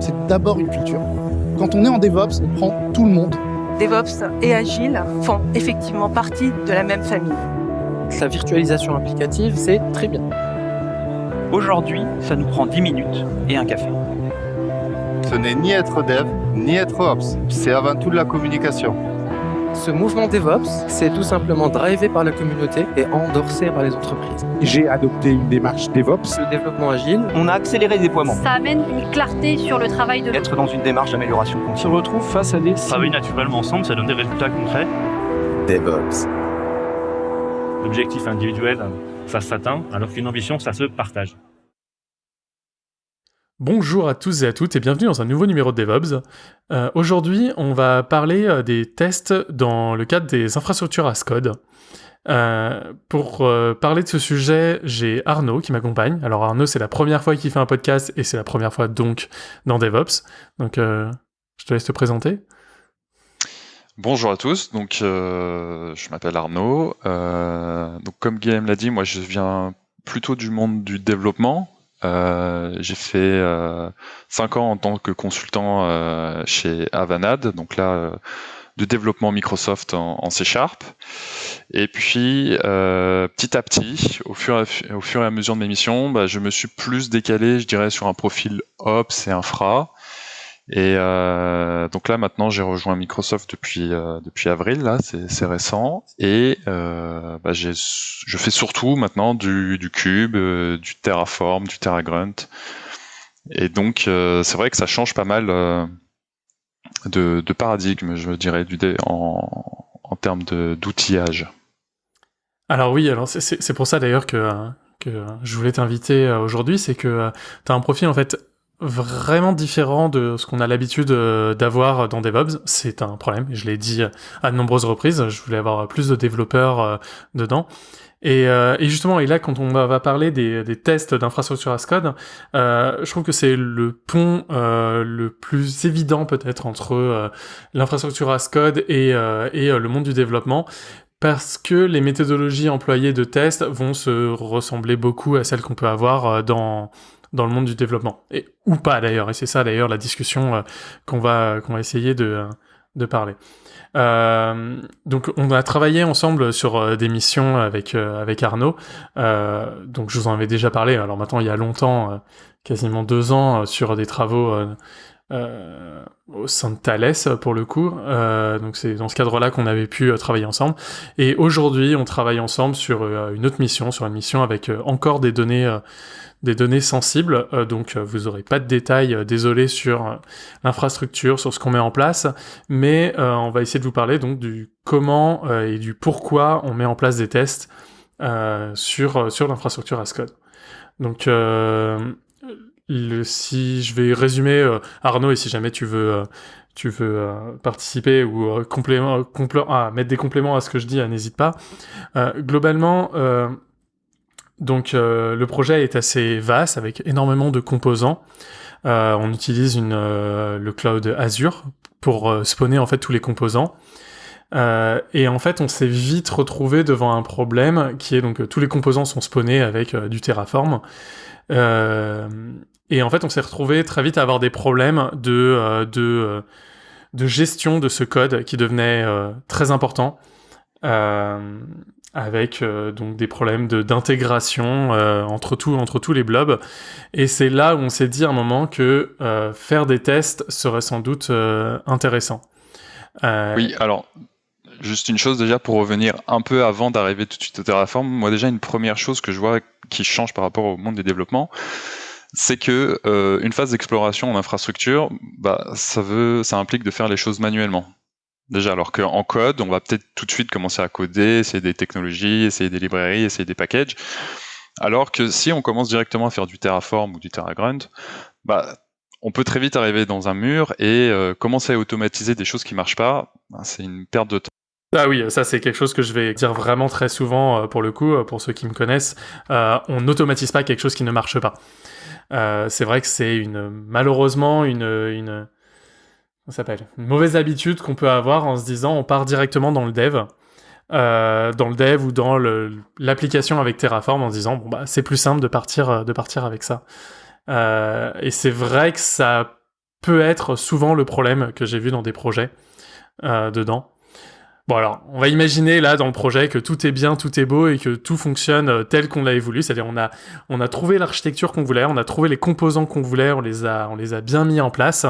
c'est d'abord une culture. Quand on est en DevOps, on prend tout le monde. DevOps et Agile font effectivement partie de la même famille. La virtualisation applicative, c'est très bien. Aujourd'hui, ça nous prend 10 minutes et un café. Ce n'est ni être dev, ni être ops, c'est avant tout de la communication. Ce mouvement DevOps, c'est tout simplement drivé par la communauté et endorsé par les entreprises. J'ai adopté une démarche DevOps. Le développement agile, On a accéléré le déploiement. Ça amène une clarté sur le travail de Être dans une démarche d'amélioration se continue. retrouvent face à des travailler naturellement ensemble, ça donne des résultats concrets. DevOps. L'objectif individuel, ça s'atteint, alors qu'une ambition, ça se partage. Bonjour à tous et à toutes et bienvenue dans un nouveau numéro de DevOps. Euh, Aujourd'hui, on va parler euh, des tests dans le cadre des infrastructures as code. Euh, pour parler de ce sujet, j'ai Arnaud qui m'accompagne. Alors Arnaud, c'est la première fois qu'il fait un podcast et c'est la première fois donc dans DevOps. Donc je te laisse te présenter. Bonjour à tous, donc je m'appelle Arnaud. Donc comme Guillaume l'a dit, moi je viens plutôt du monde du développement. Euh, j'ai fait euh, 5 ans en tant que consultant euh, chez Avanade, donc là euh, de développement Microsoft en, C Sharp. Et puis euh, petit à petit, au fur, et, au fur et à mesure de mes missions, bah, je me suis plus décalé, je dirais, sur un profil Ops et Infra. Et euh, donc là maintenant j'ai rejoint Microsoft depuis euh, depuis avril là c'est récent. Et euh, bah, j'ai je fais surtout maintenant du du cube euh, du Terraform du TerraGrunt et donc euh, c'est vrai que ça change pas mal euh, de, de paradigme je dirais du dé- en en termes d'outillage. Alors oui, alors c'est- pour ça d'ailleurs que, que je voulais t'inviter aujourd'hui, c'est que tu as un profil en fait vraiment différent de ce qu'on a l'habitude euh, d'avoir dans DevOps. C'est un problème, je l'ai dit à de nombreuses reprises, je voulais avoir plus de développeurs euh, dedans. Et, euh, et justement, et là, quand on va, parler des, tests d'infrastructure as code, euh, je trouve que c'est le pont euh, le plus évident peut-être entre euh, l'infrastructure as code et, euh, et euh, le monde du développement, parce que les méthodologies employées de test vont se ressembler beaucoup à celles qu'on peut avoir euh, dans dans le monde du développement et ou pas d'ailleurs et c'est ça d'ailleurs la discussion euh, qu'on va va essayer de euh, de parler. Euh, donc on a travaillé ensemble sur des missions avec avec Arnaud. Donc je vous en avais déjà parlé. Alors maintenant il y a longtemps, quasiment deux ans, sur des travaux euh, au sein de Thales pour le coup. Euh, donc c'est dans ce cadre-là qu'on avait pu euh, travailler ensemble. Et aujourd'hui on travaille ensemble sur euh, une autre mission, sur une mission avec euh, encore des données. des données sensibles, donc vous aurez pas de détails, désolé, sur l'infrastructure, sur ce qu'on met en place, mais on va essayer de vous parler donc du comment et du pourquoi on met en place des tests sur, sur l'infrastructure as code. Donc, si je vais résumer, euh, Arnaud, et si jamais tu veux, euh, tu veux euh, participer ou complément, complé- ah, mettre des compléments à ce que je dis, n'hésite pas. Globalement, donc le projet est assez vaste avec énormément de composants. On utilise le cloud Azure pour spawner en fait tous les composants. Et en fait, on s'est vite retrouvé devant un problème qui est donc tous les composants sont spawnés avec du Terraform. Et en fait, on s'est retrouvé très vite à avoir des problèmes de euh, euh, de gestion de ce code qui devenait euh, très important. Avec donc des problèmes d'intégration entre entre tous les blobs et c'est là où on s'est dit à un moment que faire des tests serait sans doute intéressant. Oui, alors, juste une chose déjà pour revenir un peu avant d'arriver tout de suite au Terraform. Moi, déjà, une première chose que je vois qui change par rapport au monde du développement, c'est que euh, une phase d'exploration en infrastructure, bah, ça implique de faire les choses manuellement. Déjà, alors qu'en code, on va peut-être tout de suite commencer à coder, essayer des technologies, essayer des librairies, essayer des packages. Alors que si on commence directement à faire du Terraform ou du TerraGrunt, bah, on peut très vite arriver dans un mur et euh, commencer à automatiser des choses qui marchent pas. bah, c'est une perte de temps. Ah oui, ça c'est quelque chose que je vais dire vraiment très souvent euh, pour le coup, pour ceux qui me connaissent. On n'automatise pas quelque chose qui ne marche pas. Euh, c'est vrai que c'est une malheureusement une une s'appelle? Mauvaise habitude qu'on peut avoir en se disant on part directement dans le dev. Euh, dans le dev ou dans l'application avec Terraform en se disant bon bah c'est plus simple de partir euh, de partir avec ça. Et c'est vrai que ça peut être souvent le problème que j'ai vu dans des projets dedans. Bon alors, on va imaginer là dans le projet que tout est bien, tout est beau et que tout fonctionne euh, tel qu'on l'avait voulu, c'est-à-dire on a on a trouvé l'architecture qu'on voulait, on a trouvé les composants qu'on voulait, on les a bien mis en place.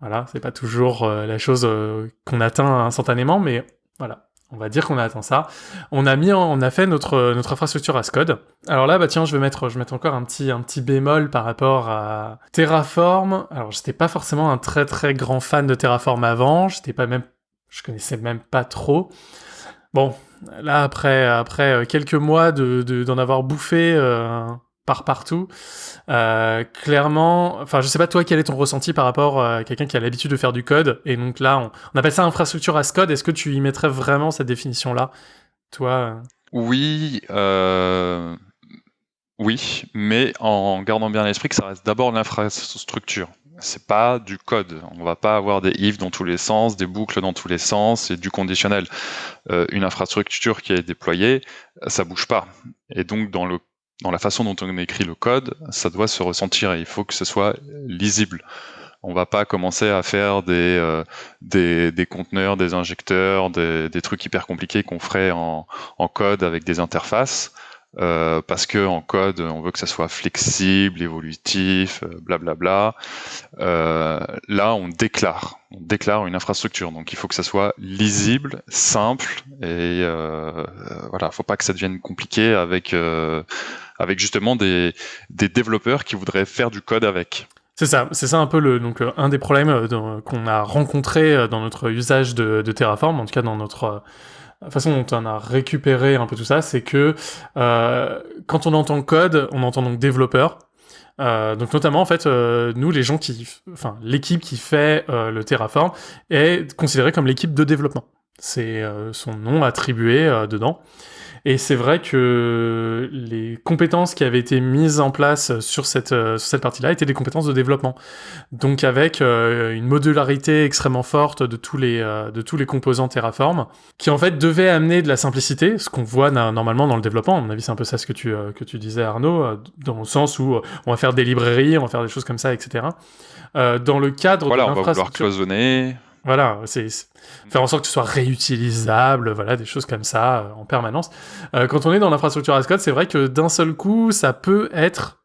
Voilà, c'est pas toujours euh, la chose euh, qu'on atteint instantanément, mais voilà, on va dire qu'on a atteint ça. On a mis, on fait notre notre infrastructure as code. Alors là, bah tiens, je vais mettre, je vais mettre encore un petit un petit bémol par rapport à Terraform. Alors j'étais pas forcément un très très grand fan de Terraform avant. J'étais pas même, je connaissais même pas trop. Bon, là après après euh, quelques mois de de- d'en avoir bouffé euh, par partout, euh, clairement, enfin je sais pas toi quel est ton ressenti par rapport à quelqu'un qui a l'habitude de faire du code? Et donc là on, appelle ça infrastructure as code. Est-ce que tu y mettrais vraiment cette définition là, toi euh? Oui, oui, mais en gardant bien à l'esprit que ça reste d'abord l'infrastructure. C'est pas du code. On va pas avoir des ifs dans tous les sens, des boucles dans tous les sens et du conditionnel. Euh, une infrastructure qui est déployée, ça bouge pas. Et donc dans le dans la façon dont on écrit le code, ça doit se ressentir et il faut que ce soit lisible. On va pas commencer à faire des, euh, des, des conteneurs, des injecteurs, des, des trucs hyper compliqués qu'on ferait en, en code avec des interfaces. Euh, parce que en code, on veut que ça soit flexible, évolutif, euh, blablabla. Euh, là, on déclare, on déclare une infrastructure. Donc, il faut que ça soit lisible, simple, et euh, voilà, faut pas que ça devienne compliqué avec avec justement des développeurs qui voudraient faire du code avec. C'est ça, c'est ça un peu le donc un des problèmes qu'on a rencontré dans notre usage de, Terraform, en tout cas dans notre la façon dont on a récupéré un peu tout ça, c'est que euh, quand on entend code, on entend donc développeur. Euh, donc notamment en fait, euh, nous les gens qui, enfin l'équipe qui fait le Terraform est considérée comme l'équipe de développement. C'est son nom attribué dedans. Et c'est vrai que les compétences qui avaient été mises en place sur cette, euh, sur cette partie-là étaient des compétences de développement. Donc avec euh, une modularité extrêmement forte de tous les, euh, de tous les composants Terraform, qui en fait devait amener de la simplicité, ce qu'on voit normalement dans le développement. À mon avis, c'est un peu ça ce que tu, euh, que tu disais Arnaud, dans le sens où on va faire des librairies, on va faire des choses comme ça, etc. Dans le cadre Voilà, de on va vouloir l'infrastructure... cloisonner. Voilà, c'est faire en sorte que ce soit réutilisable, voilà, des choses comme ça euh, en permanence. Euh, quand on est dans l'infrastructure as code, c'est vrai que d'un seul coup, ça peut être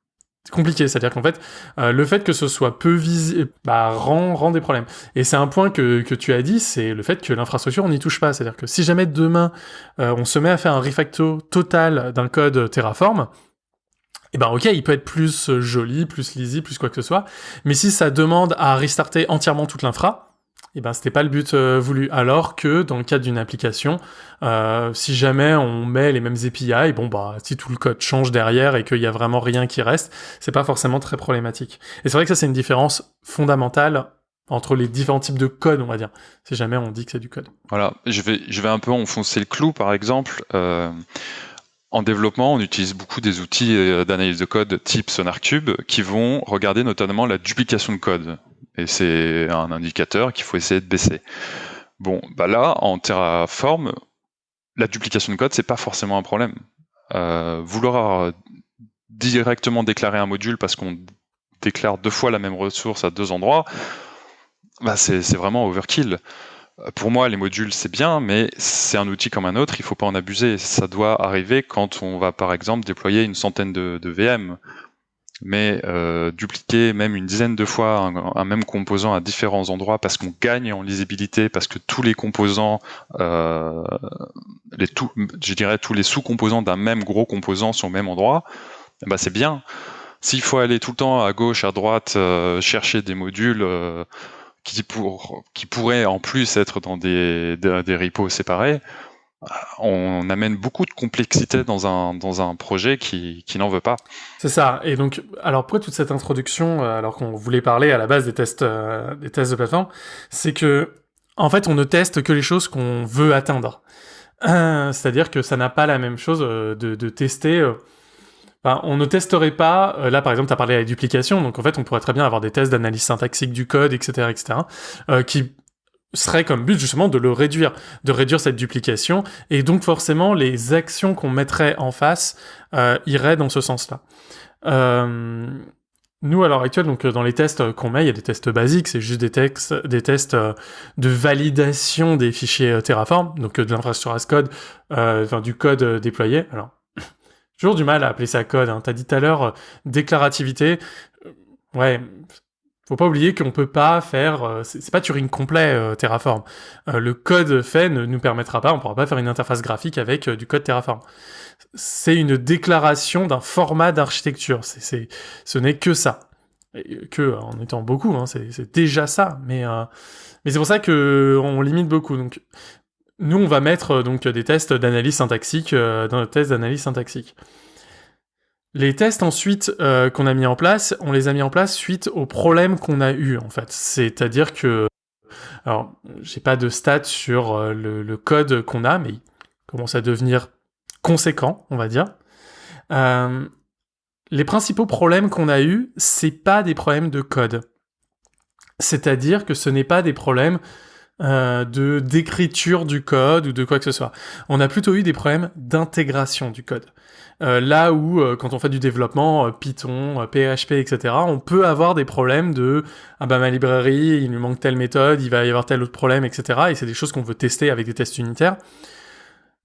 compliqué. C'est-à-dire qu'en fait, euh, le fait que ce soit peu visible, bah, rend, rend des problèmes. Et c'est un point que, que tu as dit, c'est le fait que l'infrastructure, on n'y touche pas. C'est-à-dire que si jamais demain, euh, on se met à faire un refacto total d'un code Terraform, eh ben ok, il peut être plus joli, plus lisible, plus quoi que ce soit, mais si ça demande à restarter entièrement toute l'infra, eh ben c'était pas le but euh, voulu. Alors que dans le cadre d'une application, euh, si jamais on met les mêmes API, bon bah si tout le code change derrière et qu'il y a vraiment rien qui reste, c'est pas forcément très problématique. Et c'est vrai que ça c'est une différence fondamentale entre les différents types de code, on va dire. Si jamais on dit que c'est du code. Voilà, je vais, un peu enfoncer le clou, par exemple. euh, en développement, on utilise beaucoup des outils d'analyse de code type SonarCube qui vont regarder notamment la duplication de code. Et c'est un indicateur qu'il faut essayer de baisser. Bon, bah là, en Terraform, la duplication de code, c'est pas forcément un problème. Euh, vouloir directement déclarer un module parce qu'on déclare deux fois la même ressource à deux endroits, bah c'est vraiment overkill. Pour moi, les modules, c'est bien, mais c'est un outil comme un autre, il faut pas en abuser. Ça doit arriver quand on va, par exemple, déployer une centaine de VM. Mais euh, dupliquer même une dizaine de fois un, un même composant à différents endroits parce qu'on gagne en lisibilité, parce que tous les composants, euh, les tout, je dirais tous les sous-composants d'un même gros composant sont au même endroit, bah c'est bien. S'il faut aller tout le temps à gauche, à droite, euh, chercher des modules euh, qui, pour, qui pourraient en plus être dans des, des, des repos séparés, on amène beaucoup de complexité dans un, dans un projet qui, qui n'en veut pas. C'est ça. Et donc, alors pourquoi toute cette introduction, euh, alors qu'on voulait parler à la base des tests, euh, des tests de plateforme, c'est que en fait, on ne teste que les choses qu'on veut atteindre. C'est-à-dire que ça n'a pas la même chose euh, de, de tester. Enfin, on ne testerait pas, là par exemple tu as parlé de la duplication, donc en fait on pourrait très bien avoir des tests d'analyse syntaxique du code, etc., etc., euh, qui serait comme but justement de le réduire, de réduire cette duplication, et donc forcément les actions qu'on mettrait en face euh, iraient dans ce sens-là. Euh, Nous, à l'heure actuelle, donc dans les tests qu'on met, il y a des tests basiques, c'est juste des, textes, des tests de validation des fichiers Terraform, donc de l'infrastructure as code, enfin du code déployé. Alors, toujours du mal à appeler ça code. Hein. T'as dit tout à l'heure déclarativité. Ouais, faut pas oublier qu'on peut pas faire, euh, c'est pas Turing complet euh, Terraform. Euh, le code fait ne nous permettra pas, on pourra pas faire une interface graphique avec du code Terraform. C'est une déclaration d'un format d'architecture. C'est, ce n'est que ça, que en étant beaucoup, hein, c'est déjà ça. Mais c'est pour ça que on limite beaucoup. Donc nous, on va mettre donc des tests d'analyse syntaxique dans le test d'analyse syntaxique. Les tests ensuite euh, qu'on a mis en place, on les a mis en place suite aux problèmes qu'on a eu en fait. C'est-à-dire que, alors j'ai pas de stats sur euh, le, code qu'on a, mais il commence à devenir conséquent, on va dire. Euh, les principaux problèmes qu'on a eu, c'est pas des problèmes de code. C'est-à-dire que ce n'est pas des problèmes de d'écriture du code ou de quoi que ce soit. On a plutôt eu des problèmes d'intégration du code. Euh, là où, euh, quand on fait du développement, euh, Python, PHP, etc., on peut avoir des problèmes de ah bah ma librairie, il lui manque telle méthode, il va y avoir tel autre problème, etc. Et c'est des choses qu'on veut tester avec des tests unitaires.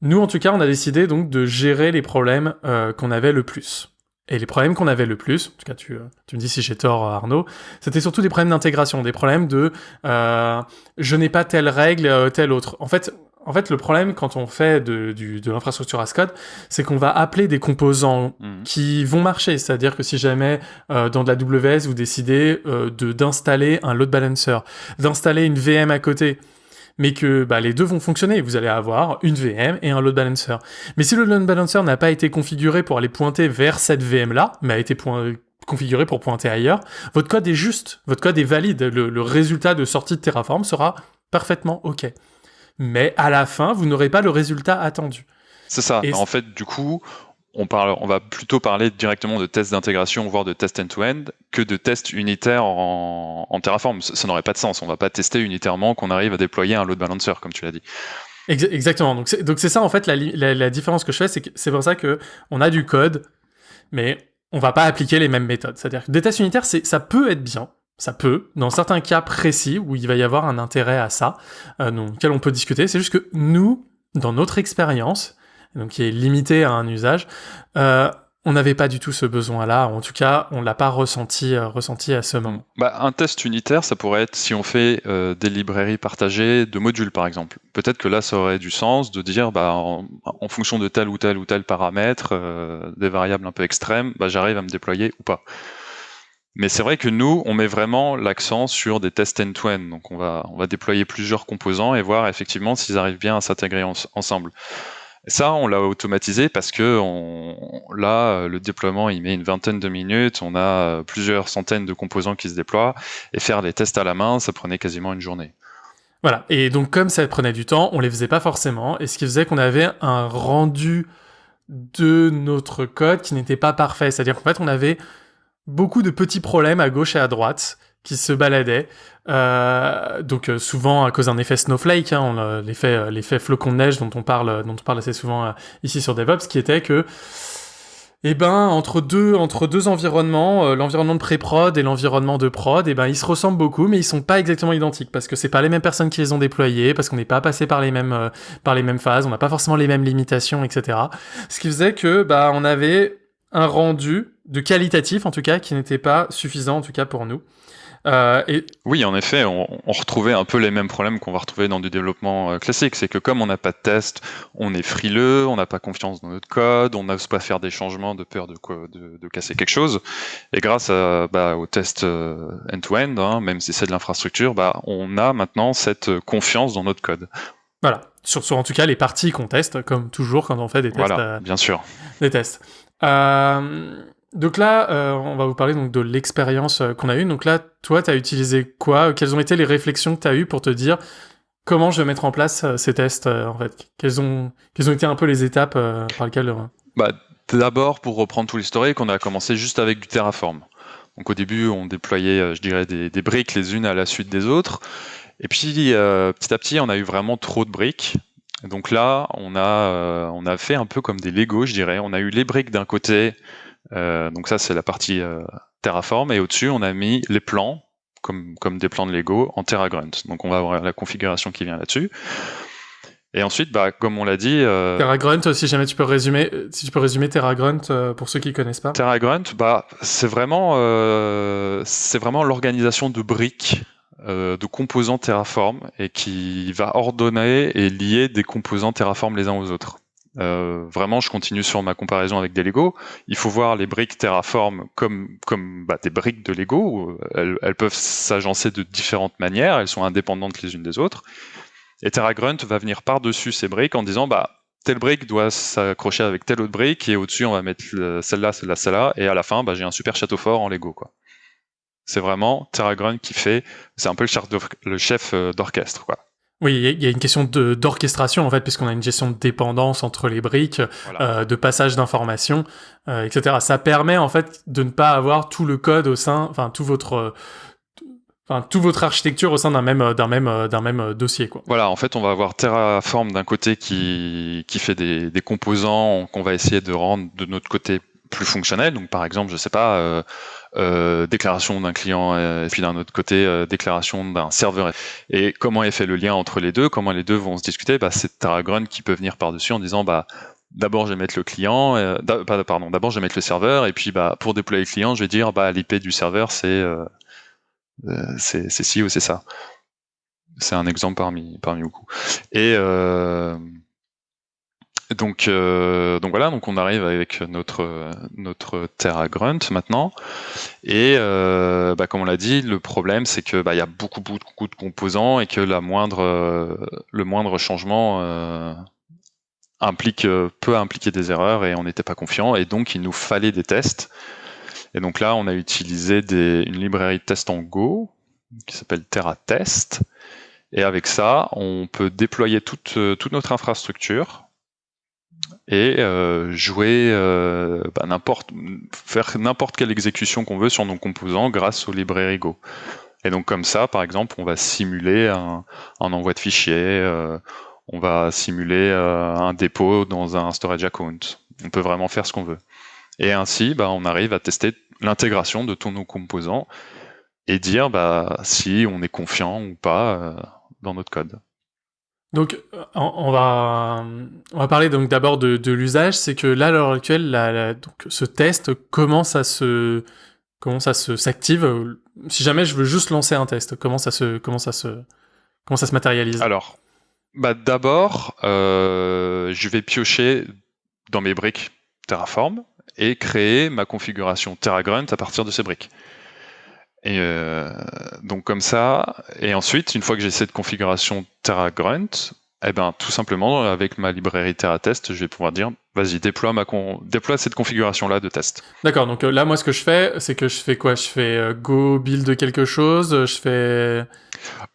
Nous, en tout cas, on a décidé donc de gérer les problèmes qu'on avait le plus. Et les problèmes qu'on avait le plus, en tout cas tu, tu me dis si j'ai tort Arnaud, c'était surtout des problèmes d'intégration, des problèmes de je n'ai pas telle règle, telle autre. En fait, en fait, le problème quand on fait de, de l'infrastructure as code, c'est qu'on va appeler des composants mhm. qui vont marcher. C'est-à-dire que si jamais euh, dans de la WS vous décidez euh, d'installer un load balancer, d'installer une VM à côté, mais que bah, les deux vont fonctionner, vous allez avoir une VM et un load balancer. Mais si le load balancer n'a pas été configuré pour aller pointer vers cette VM là, mais a été configuré pour pointer ailleurs, votre code est juste, votre code est valide, le, le résultat de sortie de Terraform sera parfaitement OK mais à la fin, vous n'aurez pas le résultat attendu. C'est ça. en fait, du coup, on, parle, on va plutôt parler directement de tests d'intégration, voire de tests end-to-end, que de tests unitaires en, Terraform. Ça, n'aurait pas de sens. On va pas tester unitairement qu'on arrive à déployer un load balancer, comme tu l'as dit. Exactement. Donc c'est ça en fait la, différence que je fais, c'est que c'est pour ça que on a du code, mais on va pas appliquer les mêmes méthodes. C'est-à-dire que des tests unitaires, ça peut être bien, ça peut, dans certains cas précis où il va y avoir un intérêt à ça, euh, dans lequel on peut discuter. C'est juste que nous, dans notre expérience, donc qui est limitée à un usage, euh, on n'avait pas du tout ce besoin-là. En tout cas, on l'a pas ressenti, euh, ressenti à ce moment. Bah, un test unitaire, ça pourrait être si on fait euh, des librairies partagées de modules, par exemple. Peut-être que là, ça aurait du sens de dire, bah, en, fonction de tel ou tel ou tel paramètre, des variables un peu extrêmes, bah, j'arrive à me déployer ou pas. Mais c'est vrai que nous, on met vraiment l'accent sur des tests end-to-end. Donc on va, on va déployer plusieurs composants et voir effectivement s'ils arrivent bien à s'intégrer ensemble. Et ça, on l'a automatisé parce que là, le déploiement, il met une vingtaine de minutes. On a plusieurs centaines de composants qui se déploient et faire les tests à la main, ça prenait quasiment une journée. Voilà. Et donc, comme ça prenait du temps, on les faisait pas forcément. Et ce qui faisait qu'on avait un rendu de notre code qui n'était pas parfait. C'est-à-dire qu'en fait, on avait beaucoup de petits problèmes à gauche et à droite qui se baladaient. Euh, donc euh, souvent à cause d'un effet snowflake, hein, l'effet euh, l'effet flocon de neige dont on parle assez souvent ici sur DevOps, qui était que eh ben entre deux entre deux environnements, l'environnement de pré-prod et l'environnement de prod, eh ben ils se ressemblent beaucoup, mais ils sont pas exactement identiques parce que c'est pas les mêmes personnes qui les ont déployés, parce qu'on n'est pas passé par les mêmes par les mêmes phases, on n'a pas forcément les mêmes limitations, etc. Ce qui faisait que bah on avait un rendu de qualitatif en tout cas qui n'était pas suffisant en tout cas pour nous. Euh, et... Oui, en effet, on, retrouvait un peu les mêmes problèmes qu'on va retrouver dans du développement euh, classique. C'est que comme on n'a pas de test, on est frileux, on n'a pas confiance dans notre code, on n'ose pas faire des changements de peur de, de, casser quelque chose. Et grâce à, bah, au test euh, end-to-end, hein, même si c'est de l'infrastructure, bah, on a maintenant cette confiance dans notre code. Voilà, sur, sur en tout cas les parties qu'on teste, comme toujours quand on fait des tests. Voilà, bien sûr. Des tests. Euh, donc là, euh, on va vous parler donc de l'expérience euh, qu'on a eue. Donc là, toi, tu as utilisé quoi? Quelles ont été les réflexions que tu as eues pour te dire comment je vais mettre en place ces tests en fait? Quelles ont, quelles ont été un peu les étapes par lesquelles bah, D'abord, pour reprendre tout l'historique, on a commencé juste avec du Terraform. Donc au début, on déployait, je dirais, des, des briques les unes à la suite des autres. Et puis, petit à petit, on a eu vraiment trop de briques. Donc là, on a, euh, on a fait un peu comme des Lego, je dirais. On a eu les briques d'un côté, euh, donc ça c'est la partie euh, Terraform et au-dessus on a mis les plans comme, comme des plans de Lego en TerraGrunt. Donc on va avoir la configuration qui vient là-dessus. Et ensuite, bah, comme on l'a dit, euh, TerraGrunt, si jamais tu peux résumer, si tu peux résumer TerraGrunt euh, pour ceux qui connaissent pas. TerraGrunt, bah, c'est vraiment, euh, c'est vraiment l'organisation de briques, euh, de composants Terraform et qui va ordonner et lier des composants Terraform les uns aux autres. Euh, vraiment, je continue sur ma comparaison avec des Lego. Il faut voir les briques Terraform comme comme bah, des briques de Lego. Elles, elles peuvent s'agencer de différentes manières. Elles sont indépendantes les unes des autres. Et TerraGrunt va venir par-dessus ces briques en disant bah telle brique doit s'accrocher avec telle autre brique et au-dessus on va mettre celle-là, celle-là, celle-là et à la fin bah, j'ai un super château fort en Lego quoi. C'est vraiment TerraGrunt qui fait, c'est un peu le chef, euh, d'orchestre quoi. Oui, il y a une question d'orchestration en fait, puisqu'on a une gestion de dépendance entre les briques, Voilà. euh, de passage d'informations, euh, etc. Ça permet en fait de ne pas avoir tout le code au sein, enfin tout votre, euh, tout- enfin toute votre architecture au sein d'un même, d'un même, d'un même dossier quoi. Voilà, en fait, on va avoir Terraform d'un côté qui, qui fait des, des composants qu'on va essayer de rendre de notre côté plus fonctionnels. Donc, par exemple, je sais pas, euh, déclaration d'un client euh, et puis d'un autre côté, euh, déclaration d'un serveur. Et comment est fait le lien entre les deux? Comment les deux vont se discuter? Bah, C'est TerraGrunt qui peut venir par-dessus en disant, bah, d'abord je vais mettre le client, euh, pardon, d'abord je vais mettre le serveur, et puis bah, pour déployer le client, je vais dire, bah, l'IP du serveur, c'est c'est ci ou c'est ça. C'est un exemple parmi, parmi beaucoup. Et donc, euh, donc voilà, donc on arrive avec notre, notre Terra Grunt maintenant. Et euh, bah, comme on l'a dit, le problème c'est que bah, il y a beaucoup, beaucoup de composants et que la moindre, le moindre changement euh, implique, peut impliquer des erreurs et on n'était pas confiant. Et donc il nous fallait des tests. Et donc là, on a utilisé des, une librairie de tests en Go qui s'appelle Terra Test. Et avec ça, on peut déployer toute, toute notre infrastructure et euh, jouer euh, bah, n'importe faire n'importe quelle exécution qu'on veut sur nos composants grâce aux librairies Go. Et donc comme ça, par exemple, on va simuler un, un envoi de fichiers, euh, on va simuler euh, un dépôt dans un storage account. On peut vraiment faire ce qu'on veut. Et ainsi, bah, on arrive à tester l'intégration de tous nos composants et dire bah, si on est confiant ou pas euh, dans notre code. Donc, euh, on, va, parler donc d'abord de, l'usage. C'est que là, à l'heure actuelle, ce test comment ça se, comment ça se s'active? Si jamais je veux juste lancer un test, comment ça se, comment matérialise? Alors, bah, d'abord, euh, je vais piocher dans mes briques Terraform et créer ma configuration TerraGrunt à partir de ces briques. Et euh, donc comme ça, et ensuite, une fois que j'ai cette configuration TerraGrunt, eh ben tout simplement avec ma librairie TerraTest, je vais pouvoir dire, vas-y, déploie ma con- déploie cette configuration là de test. D'accord. Donc euh, là, moi, ce que je fais, c'est que je fais quoi? Je fais euh, go build quelque chose. Je fais.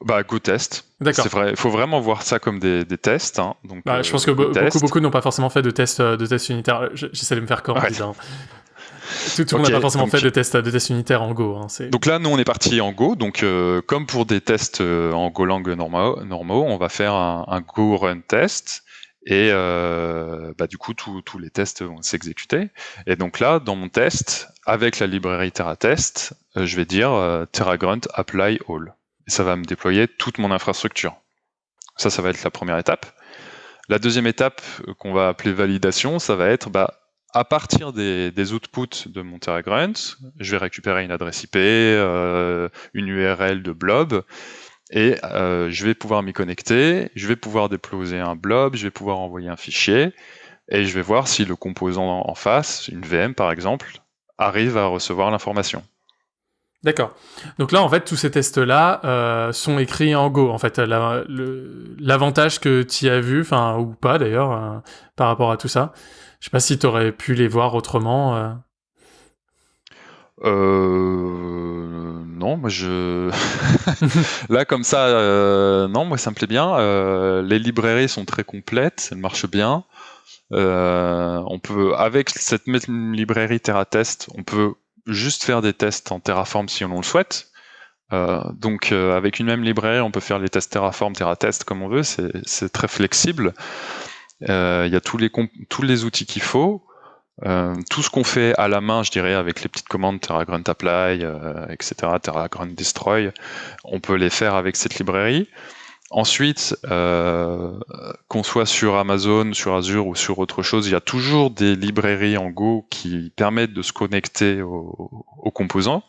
Bah go test. D'accord. C'est vrai, il faut vraiment voir ça comme des, des tests. hein. Donc, Bah, je pense que be- beaucoup, beaucoup n'ont pas forcément fait de tests, de tests unitaires. Je- J'essaie de me faire. Ouais. hein. Tout, tout le monde Ok, n'a pas forcément donc- fait de tests, de tests unitaires en Go. hein, Donc là, nous, on est parti en Go. Donc, euh, comme pour des tests euh, en Golang normaux, normaux, on va faire un, un Go run test. Et euh, bah, du coup, tous les tests vont s'exécuter. Et donc là, dans mon test, avec la librairie TerraTest, euh, je vais dire euh, TerraGrunt apply all. Et ça va me déployer toute mon infrastructure. Ça, ça va être la première étape. La deuxième étape qu'on va appeler validation, ça va être bah, à partir des, outputs de mon TerraGrunt, je vais récupérer une adresse IP, euh, une URL de blob, et euh, je vais pouvoir m'y connecter, je vais pouvoir déployer un blob, je vais pouvoir envoyer un fichier, et je vais voir si le composant en face, une VM par exemple, arrive à recevoir l'information. D'accord. Donc là, en fait, tous ces tests-là euh, sont écrits en Go. En fait, l'avantage que tu as vu, ou pas d'ailleurs, par rapport à tout ça. Je sais pas si tu aurais pu les voir autrement. euh. Euh, non, moi je là comme ça, euh, non, moi ça me plaît bien. Les librairies sont très complètes, elles marchent bien. On peut avec cette même librairie TerraTest, on peut juste faire des tests en Terraform si on le souhaite. Donc avec une même librairie, on peut faire les tests Terraform, TerraTest comme on veut. C'est très flexible. Euh, Il y a tous les tous les outils qu'il faut. Euh, tout ce qu'on fait à la main, je dirais, avec les petites commandes TerraGrunt Apply, euh, etc., TerraGrunt Destroy, on peut les faire avec cette librairie. Ensuite, euh, qu'on soit sur Amazon, sur Azure ou sur autre chose, il y a toujours des librairies en Go qui permettent de se connecter aux, composants.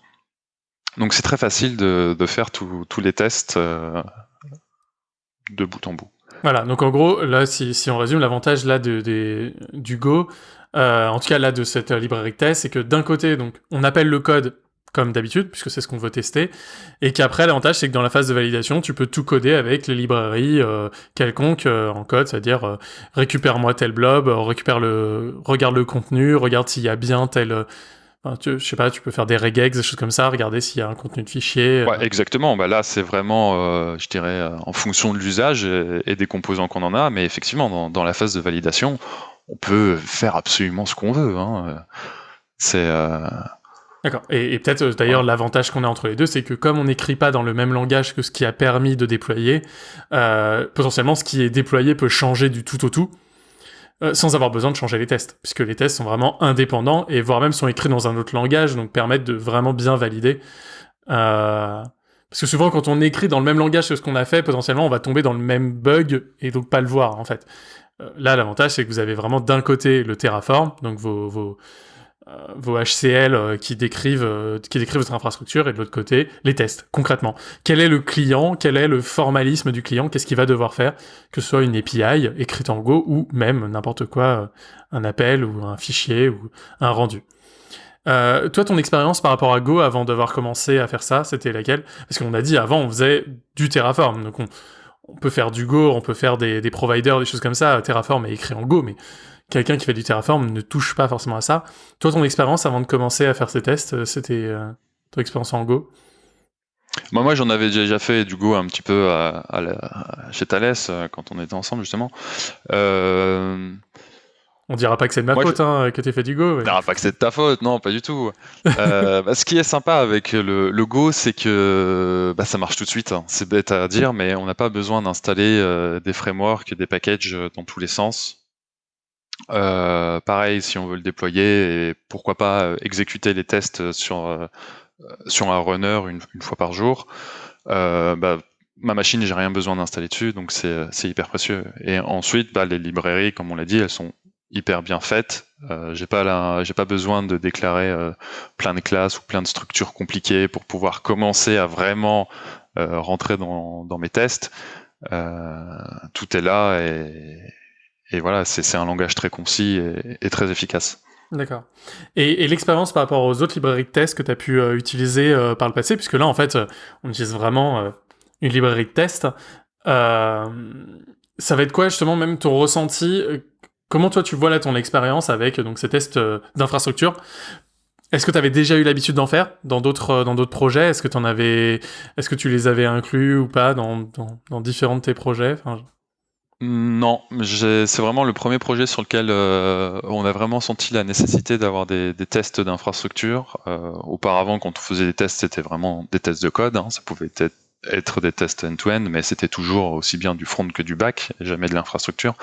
Donc c'est très facile de, faire tous les tests euh, de bout en bout. Voilà, donc en gros, là, si, on résume, l'avantage là de, du Go, euh, en tout cas là de cette librairie de test, c'est que d'un côté, donc on appelle le code comme d'habitude, puisque c'est ce qu'on veut tester, et qu'après l'avantage c'est que dans la phase de validation, tu peux tout coder avec les librairies euh, quelconques euh, en code, c'est-à-dire euh, récupère-moi tel blob, récupère le, regarde le contenu, regarde s'il y a bien tel, enfin, tu, je sais pas, tu peux faire des regex, des choses comme ça, regarder s'il y a un contenu de fichier. Ouais, exactement. Bah là, c'est vraiment, je dirais, en fonction de l'usage et, des composants qu'on en a, mais effectivement, dans, dans, la phase de validation, on peut faire absolument ce qu'on veut. Hein. C'est D'accord. Et, peut-être euh, d'ailleurs l'avantage qu'on a entre les deux, c'est que comme on n'écrit pas dans le même langage que ce qui a permis de déployer, euh, potentiellement ce qui est déployé peut changer du tout au tout, euh, sans avoir besoin de changer les tests, puisque les tests sont vraiment indépendants et voire même sont écrits dans un autre langage, donc permettent de vraiment bien valider. Euh, parce que souvent quand on écrit dans le même langage que ce qu'on a fait, potentiellement on va tomber dans le même bug et donc pas le voir en fait. Euh, là l'avantage c'est que vous avez vraiment d'un côté le Terraform, donc vos, vos vos HCL euh, qui décrivent euh, qui décrivent votre infrastructure et de l'autre côté les tests concrètement. Quel est le client? Quel est le formalisme du client? Qu'est-ce qu'il va devoir faire? Que ce soit une API écrite en Go ou même n'importe quoi, un appel ou un fichier ou un rendu. Euh, toi, ton expérience par rapport à Go avant d'avoir commencé à faire ça, c'était laquelle? Parce qu'on a dit avant, on faisait du Terraform, donc on, on peut faire du Go, on peut faire des, des providers, des choses comme ça. Terraform est écrit en Go, mais quelqu'un qui fait du Terraform ne touche pas forcément à ça. Toi, ton expérience avant de commencer à faire ces tests, euh, c'était euh, ton expérience en Go? Moi, moi j'en avais déjà fait du Go un petit peu à, chez Thales euh, quand on était ensemble justement. On dira pas que c'est de ma faute hein, que tu fait du Go. On dira pas que c'est de ta faute, non, pas du tout. Bah, ce qui est sympa avec le, Go, c'est que bah, ça marche tout de suite. Hein. C'est bête à dire, mais on n'a pas besoin d'installer des frameworks, des packages dans tous les sens. Euh, pareil, si on veut le déployer, et pourquoi pas euh, exécuter les tests sur, euh, sur un runner une, fois par jour, bah, ma machine, j'ai rien besoin d'installer dessus, donc c'est hyper précieux. Et ensuite, bah, les librairies, comme on l'a dit, elles sont hyper bien faites. J'ai pas j'ai pas besoin de déclarer plein de classes ou plein de structures compliquées pour pouvoir commencer à vraiment rentrer dans, dans, mes tests. tout est là et, et voilà, c'est un langage très concis et, très efficace. D'accord. Et, l'expérience par rapport aux autres librairies de test que tu as pu euh, utiliser euh, par le passé, puisque là, en fait, euh, on utilise vraiment une librairie de test. ça va être quoi, justement, même ton ressenti Comment toi, tu vois là ton expérience avec donc, ces tests d'infrastructure? Est-ce que tu avais déjà eu l'habitude d'en faire dans d'autres dans projets? Est-ce que tu avais est-ce que tu les avais inclus ou pas dans, dans, dans différents de tes projets? Non, c'est vraiment le premier projet sur lequel euh, on a vraiment senti la nécessité d'avoir des, tests d'infrastructure. Euh, auparavant, quand on faisait des tests, c'était vraiment des tests de code. Hein. Ça pouvait être, des tests end-to-end, mais c'était toujours aussi bien du front que du back, jamais de l'infrastructure.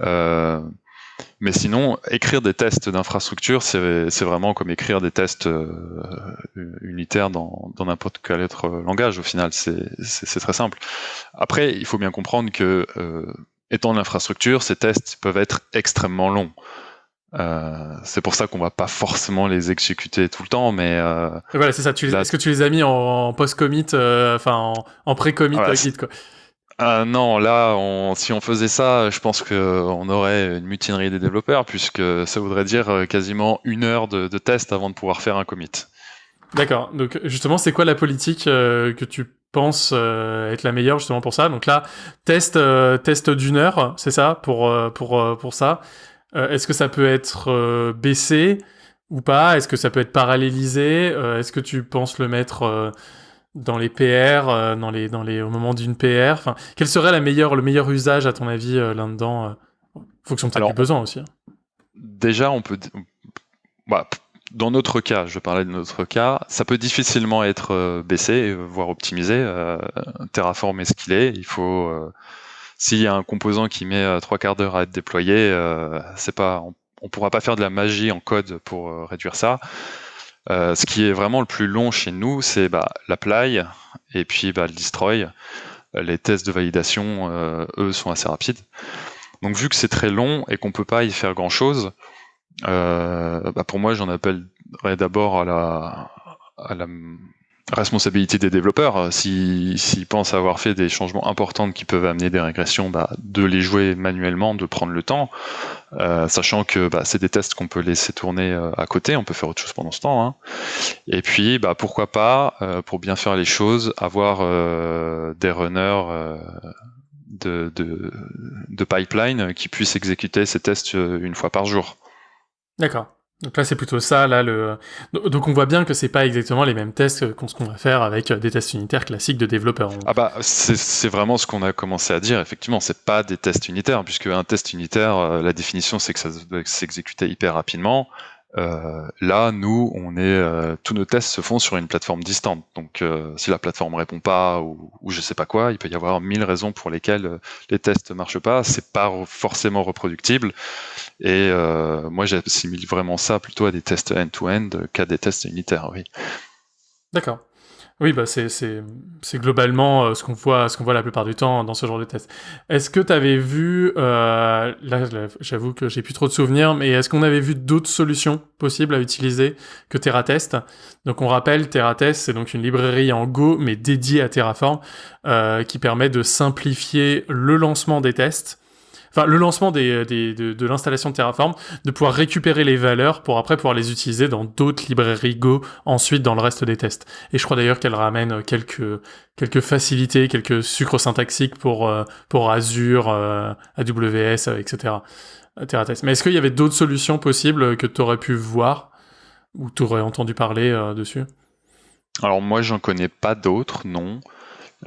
Euh, mais sinon, écrire des tests d'infrastructure, c'est vraiment comme écrire des tests euh, unitaires dans n'importe quel autre langage. Au final, c'est très simple. Après, il faut bien comprendre que, euh, étant de l'infrastructure, ces tests peuvent être extrêmement longs. Euh, c'est pour ça qu'on va pas forcément les exécuter tout le temps, mais voilà, c'est ça. Est-ce que tu les as mis en, post-commit, enfin en, pré-commit voilà, quoi? Ah non, là, si on faisait ça, je pense qu'on aurait une mutinerie des développeurs, puisque ça voudrait dire euh, quasiment une heure de, test avant de pouvoir faire un commit. D'accord. Donc justement, c'est quoi la politique euh, que tu penses euh, être la meilleure justement pour ça? Donc là, test, d'une heure, c'est ça pour pour pour ça? Est-ce que ça peut être baissé ou pas? Est-ce que ça peut être parallélisé? Est-ce que tu penses le mettre dans les PR, euh, dans les, dans les, au moment d'une PR enfin, Quel serait la meilleure, le meilleur usage, à ton avis, euh, là-dedans euh, Fonction peut-être du besoin aussi. Hein. Déjà, on peut. Bah, dans notre cas, je parlais de notre cas, ça peut difficilement être baissé, voire optimisé. Terraform est ce qu'il est. Il faut. S'il y a un composant qui met trois quarts d'heure à être déployé, c'est pas on pourra pas faire de la magie en code pour euh, réduire ça. Euh, ce qui est vraiment le plus long chez nous, c'est bah, l'apply et puis bah, le destroy. Les tests de validation, euh, eux, sont assez rapides. Donc vu que c'est très long et qu'on peut pas y faire grand chose, euh, bah, pour moi j'en appellerais d'abord à la, à la responsabilité des développeurs. S'ils pensent avoir fait des changements importants qui peuvent amener des régressions, bah, de les jouer manuellement, de prendre le temps, euh, sachant que bah, c'est des tests qu'on peut laisser tourner euh, à côté, on peut faire autre chose pendant ce temps. Hein. Et puis, bah, pourquoi pas, euh, pour bien faire les choses, avoir euh, des runners de, de, de pipeline qui puissent exécuter ces tests une fois par jour. D'accord. Donc là, c'est plutôt ça. Là, le... Donc on voit bien que c'est pas exactement les mêmes tests qu'on va faire avec des tests unitaires classiques de développeurs. Ah bah c'est vraiment ce qu'on a commencé à dire. Effectivement, c'est pas des tests unitaires puisque un test unitaire, la définition c'est que ça doit s'exécuter hyper rapidement. Euh, là, nous, on est, euh, tous nos tests se font sur une plateforme distante. Donc, euh, si la plateforme répond pas ou, ou, je sais pas quoi, il peut y avoir mille raisons pour lesquelles euh, les tests marchent pas. C'est pas forcément reproductible. Et euh, moi, j'assimile vraiment ça plutôt à des tests end-to-end qu'à des tests unitaires. Oui. D'accord. Oui, bah c'est globalement euh, ce qu'on voit, ce qu'on voit la plupart du temps dans ce genre de test. Est-ce que tu avais vu, euh, là, j'avoue que j'ai plus trop de souvenirs, mais est-ce qu'on avait vu d'autres solutions possibles à utiliser que TerraTest Donc on rappelle, TerraTest, c'est donc une librairie en Go, mais dédiée à Terraform, euh, qui permet de simplifier le lancement des tests le lancement de, l'installation de Terraform, de pouvoir récupérer les valeurs pour après pouvoir les utiliser dans d'autres librairies Go ensuite dans le reste des tests. Et je crois d'ailleurs qu'elle ramène quelques quelques facilités, quelques sucres syntaxiques pour euh, Azure, euh, AWS, etc. TerraTest. Mais est-ce qu'il y avait d'autres solutions possibles que tu aurais pu voir ou tu aurais entendu parler euh, dessus? Alors moi j'en connais pas d'autres, non.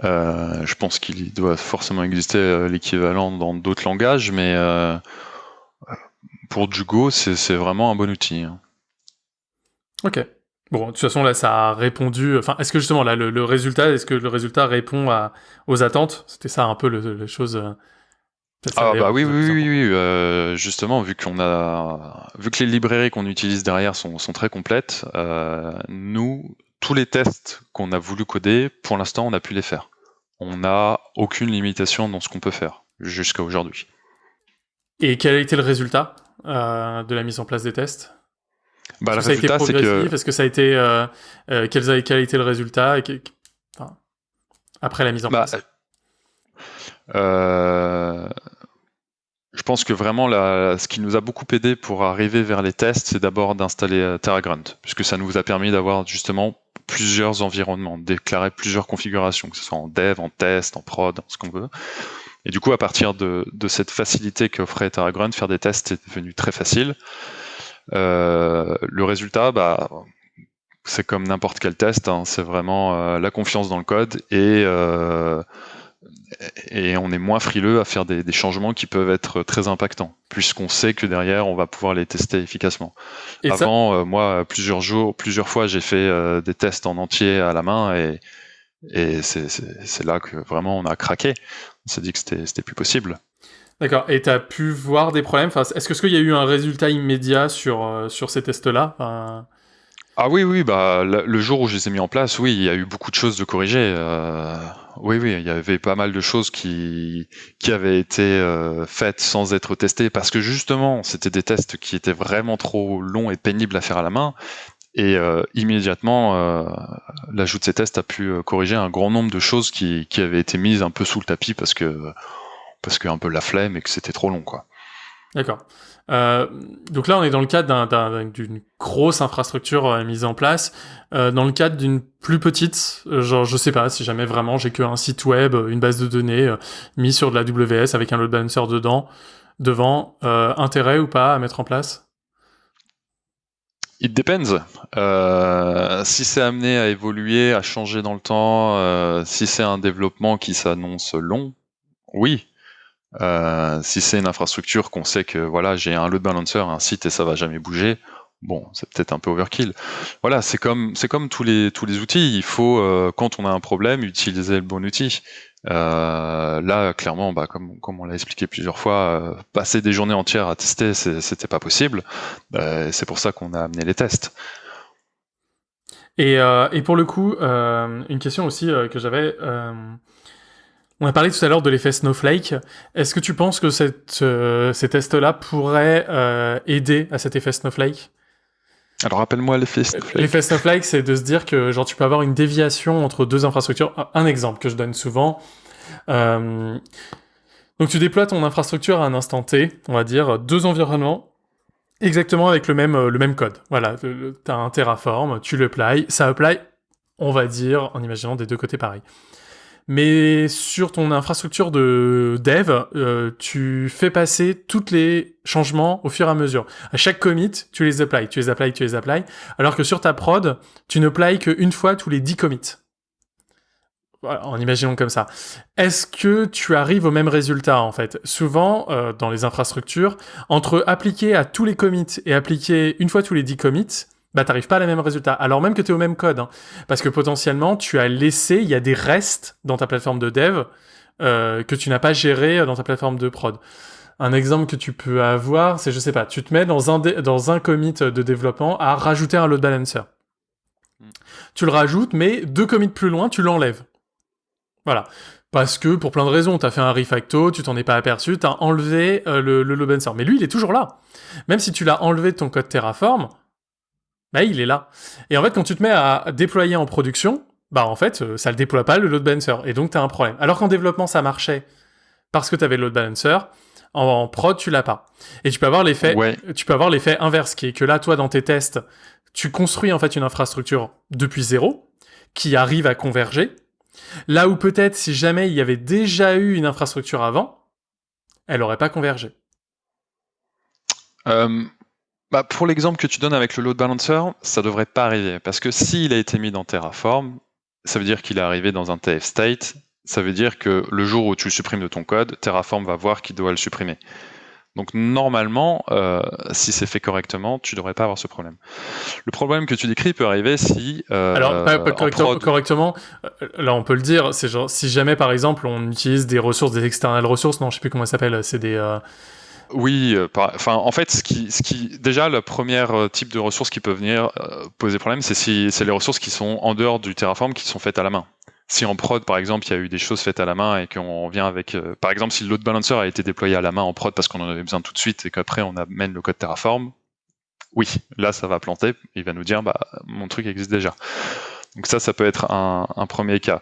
Euh, je pense qu'il doit forcément exister euh, l'équivalent dans d'autres langages, mais euh, pour du Go, c'est vraiment un bon outil. Hein. Ok. Bon, de toute façon, là, ça a répondu. Enfin, est-ce que justement, là, le, résultat, est-ce que le résultat répond à, aux attentes? C'était ça un peu le, les choses. Ah bah oui, oui, oui, oui, justement, vu qu'on a, vu que les librairies qu'on utilise derrière sont, sont très complètes, nous, tous les tests qu'on a voulu coder, pour l'instant, on a pu les faire. On n'a aucune limitation dans ce qu'on peut faire jusqu'à aujourd'hui. Et quel a été le résultat euh, de la mise en place des tests? Bah, le résultat, c'est que est-ce que ça a été euh, euh, quel, a, quel, a, été le résultat enfin, après la mise en bah, place? euh, Je pense que vraiment, la, ce qui nous a beaucoup aidé pour arriver vers les tests, c'est d'abord d'installer TerraGrunt, puisque ça nous a permis d'avoir justement plusieurs environnements, déclarer plusieurs configurations, que ce soit en dev, en test, en prod, ce qu'on veut. Et du coup, à partir de, de cette facilité qu'offrait TerraGrunt, faire des tests est devenu très facile. Euh, le résultat, bah, c'est comme n'importe quel test, hein, c'est vraiment euh, la confiance dans le code et euh, et on est moins frileux à faire des, changements qui peuvent être très impactants, puisqu'on sait que derrière, on va pouvoir les tester efficacement. Avant, euh, moi, plusieurs jours, plusieurs fois, j'ai fait euh, des tests en entier à la main, et, et c'est là que vraiment on a craqué. On s'est dit que c'était plus possible. D'accord. Et tu as pu voir des problèmes? Enfin, Est-ce qu'il y a eu un résultat immédiat sur, euh, sur ces tests-là? Ah oui, oui. Bah, le jour où je les ai mis en place, oui, il y a eu beaucoup de choses de corriger. Oui, oui, il y avait pas mal de choses qui, qui avaient été euh, faites sans être testées parce que justement, c'était des tests qui étaient vraiment trop longs et pénibles à faire à la main. Et euh, immédiatement, euh, l'ajout de ces tests a pu corriger un grand nombre de choses qui, qui avaient été mises un peu sous le tapis parce que parce que un peu la flemme et que c'était trop long, quoi. D'accord. Euh, donc là, on est dans le cadre d'une grosse infrastructure euh, mise en place. Euh, dans le cadre d'une plus petite, euh, genre je sais pas si jamais vraiment j'ai qu'un site web, une base de données mis sur de la WS avec un load balancer dedans, devant, intérêt ou pas à mettre en place? It depends. Euh, si c'est amené à évoluer, à changer dans le temps, si c'est un développement qui s'annonce long, oui. Euh, si c'est une infrastructure qu'on sait que voilà, j'ai un load balancer, un site et ça va jamais bouger, bon, c'est peut-être un peu overkill. Voilà, c'est comme c'est comme tous les tous les outils. Il faut euh, quand on a un problème utiliser le bon outil. Euh, là, clairement, bah, comme comme on l'a expliqué plusieurs fois, euh, passer des journées entières à tester, c'était pas possible. Euh, c'est pour ça qu'on a amené les tests. Et, euh, et pour le coup, une question aussi que j'avais. On a parlé tout à l'heure de l'effet Snowflake. Est-ce que tu penses que cette, euh, ces tests-là pourraient euh, aider à cet effet Snowflake? Alors rappelle-moi l'effet Snowflake. L'effet Snowflake, c'est de se dire que genre tu peux avoir une déviation entre deux infrastructures. Un- exemple que je donne souvent. Euh, donc tu déploies ton infrastructure à un instant T, on va dire deux environnements exactement avec le même le même code. Voilà, tu as un Terraform, tu le apply, ça apply, on va dire en imaginant des deux côtés pareil. Mais sur ton infrastructure de dev, euh, tu fais passer tous les changements au fur et à mesure. À chaque commit, tu les applies, tu les applies, tu les applies. Alors que sur ta prod, tu ne applies qu'une fois tous les 10 commits. Voilà, en imaginant comme ça. Est-ce que tu arrives au même résultat en fait? Souvent, euh, dans les infrastructures, entre appliquer à tous les commits et appliquer une fois tous les 10 commits, bah t'arrives pas à la même résultat. Alors même que tu es au même code. hein. parce que potentiellement, tu as laissé, il y a des restes dans ta plateforme de dev euh, que tu n'as pas géré dans ta plateforme de prod. Un exemple que tu peux avoir, c'est, je sais pas, tu te mets dans un, dans un commit de développement à rajouter un load balancer. Tu le rajoutes, mais deux commits plus loin, tu l'enlèves. Voilà. Parce que, pour plein de raisons, t'as fait un refacto, tu t'en es pas aperçu, t'as enlevé euh, le, le load balancer. Mais lui, il est toujours là. Même si tu l'as enlevé de ton code Terraform, bah, il est là. Et en fait, quand tu te mets à déployer en production, bah, en fait, euh, ça le déploie pas, le load balancer. Et donc, t'as un problème. Alors qu'en développement, ça marchait parce que t'avais le load balancer. En, en prod, tu l'as pas. Et tu peux avoir l'effet, Ouais. tu peux avoir l'effet inverse, qui est que là, toi, dans tes tests, tu construis en fait une infrastructure depuis zéro, qui arrive à converger. Là où peut-être, si jamais il y avait déjà eu une infrastructure avant, elle aurait pas convergé. Euh, bah, pour l'exemple que tu donnes avec le load balancer, ça devrait pas arriver. Parce que s'il a été mis dans Terraform, ça veut dire qu'il est arrivé dans un TF state. Ça veut dire que le jour où tu le supprimes de ton code, Terraform va voir qu'il doit le supprimer. Donc normalement, euh, si c'est fait correctement, tu devrais pas avoir ce problème. Le problème que tu décris peut arriver si euh, Alors, pas, prod- correctement, euh, là on peut le dire, c'est genre, si jamais par exemple on utilise des ressources, des external ressources, non, je sais plus comment ça s'appelle, c'est des. euh, Oui, euh, par- enfin, en fait, ce qui, ce qui, déjà, le premier euh, type de ressources qui peut venir euh, poser problème, c'est si, les ressources qui sont en dehors du Terraform, qui sont faites à la main. Si en prod, par exemple, il y a eu des choses faites à la main et qu'on vient avec, par exemple, si le load balancer a été déployé à la main en prod parce qu'on en avait besoin tout de suite et qu'après on amène le code Terraform, oui, là ça va planter. Il va nous dire, bah, mon truc existe déjà. Donc ça, ça peut être un, un premier cas.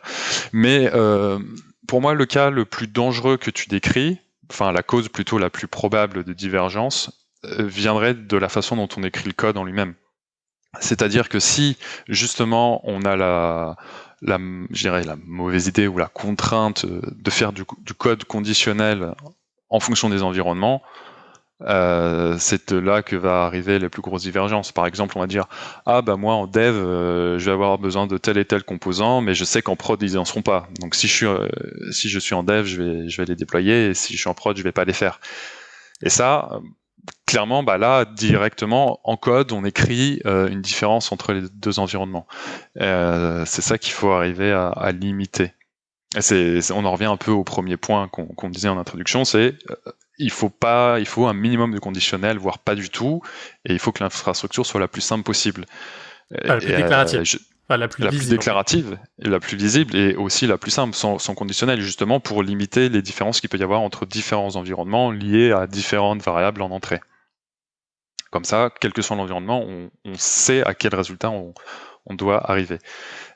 Mais euh, pour moi, le cas le plus dangereux que tu décris, enfin la cause plutôt la plus probable de divergence, euh, viendrait de la façon dont on écrit le code en lui-même. C'est-à-dire que si justement on a la, la, mauvaise idée ou la contrainte euh, de faire du code conditionnel en fonction des environnements, euh, c'est là que va arriver les plus grosses divergences. Par exemple, on va dire ah bah moi en dev, euh, je vais avoir besoin de tel et tel composant, mais je sais qu'en prod ils en seront pas. Donc si je suis euh, si je suis en dev, je vais je vais les déployer, et si je suis en prod, je vais pas les faire. Et ça, clairement, bah là directement en code, on écrit une différence entre les deux environnements. C'est ça qu'il faut arriver à, limiter. Et on en revient un peu au premier point qu'on disait en introduction, c'est il faut pas, il faut un minimum de conditionnel, voire pas du tout, et il faut que l'infrastructure soit la plus simple possible. Ah, la plus Et, euh, déclarative. je- la plus la plus visible. déclarative, et la plus visible, et aussi la plus simple, sans, sans conditionnel, justement pour limiter les différences qu'il peut y avoir entre différents environnements liés à différentes variables en entrée. Comme ça, quel que soit l'environnement, on, on sait à quel résultat on, on doit arriver.